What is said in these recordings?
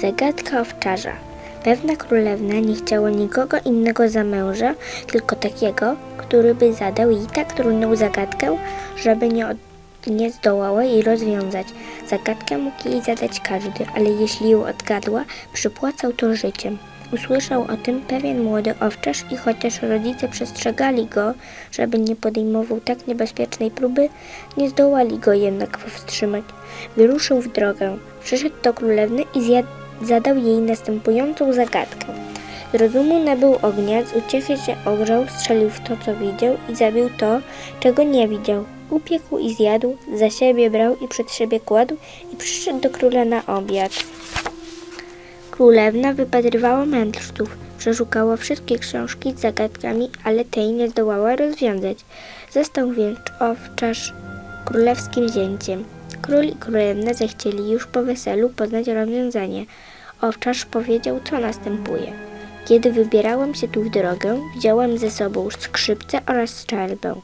Zagadka owczarza. Pewna królewna nie chciała nikogo innego za męża, tylko takiego, który by zadał jej tak trudną zagadkę, żeby nie, od, nie zdołała jej rozwiązać. Zagadkę mógł jej zadać każdy, ale jeśli ją odgadła, przypłacał to życiem. Usłyszał o tym pewien młody owczarz i chociaż rodzice przestrzegali go, żeby nie podejmował tak niebezpiecznej próby, nie zdołali go jednak powstrzymać. Wyruszył w drogę, przyszedł do królewny i zjadł, zadał jej następującą zagadkę. Z rozumu nabył ognia, z uciechy się ogrzał, strzelił w to, co widział i zabił to, czego nie widział. Upiekł i zjadł, za siebie brał i przed siebie kładł i przyszedł do króla na obiad. Królewna wypatrywała mędrców, przeszukała wszystkie książki z zagadkami, ale tej nie zdołała rozwiązać. Został więc owczarz królewskim zięciem. Król i królewna zechcieli już po weselu poznać rozwiązanie. Owczarz powiedział, co następuje. Kiedy wybierałem się tu w drogę, wziąłem ze sobą skrzypce oraz strzelbę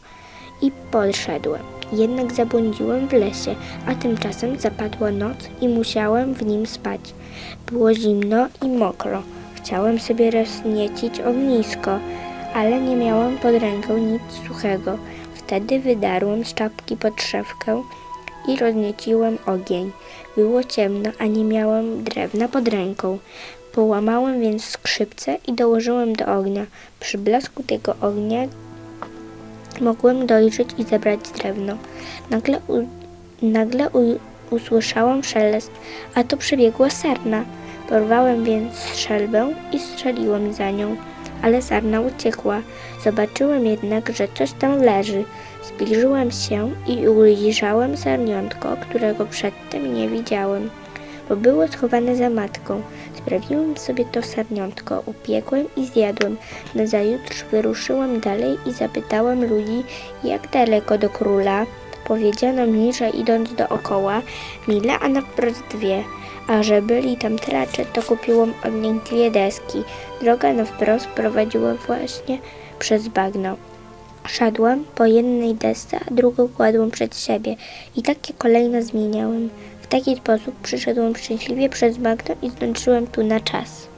i podszedłem. Jednak zabłądziłem w lesie, a tymczasem zapadła noc i musiałem w nim spać. Było zimno i mokro. Chciałem sobie rozniecić ognisko, ale nie miałem pod ręką nic suchego. Wtedy wydarłem z czapki podszewkę i roznieciłem ogień. Było ciemno, a nie miałem drewna pod ręką. Połamałem więc skrzypce i dołożyłem do ognia. Przy blasku tego ognia mogłem dojrzeć i zebrać drewno. Nagle, u, nagle u, usłyszałam szelest, a to przebiegła sarna. Porwałem więc strzelbę i strzeliłem za nią, ale sarna uciekła. Zobaczyłem jednak, że coś tam leży. Zbliżyłem się i ujrzałem sarniątko, którego przedtem nie widziałem, bo było schowane za matką. Sprawiłem sobie to sarniątko, upiekłem i zjadłem. Nazajutrz wyruszyłem dalej i zapytałem ludzi, jak daleko do króla. Powiedziano mi, że idąc dookoła mile, a na wprost dwie, a że byli tam tracze, to kupiłam od nich dwie deski. Droga na wprost prowadziła właśnie przez bagno. Szedłem po jednej desce, a drugą kładłem przed siebie i takie kolejno zmieniałem. W taki sposób przyszedłem szczęśliwie przez bagno i zdążyłem tu na czas.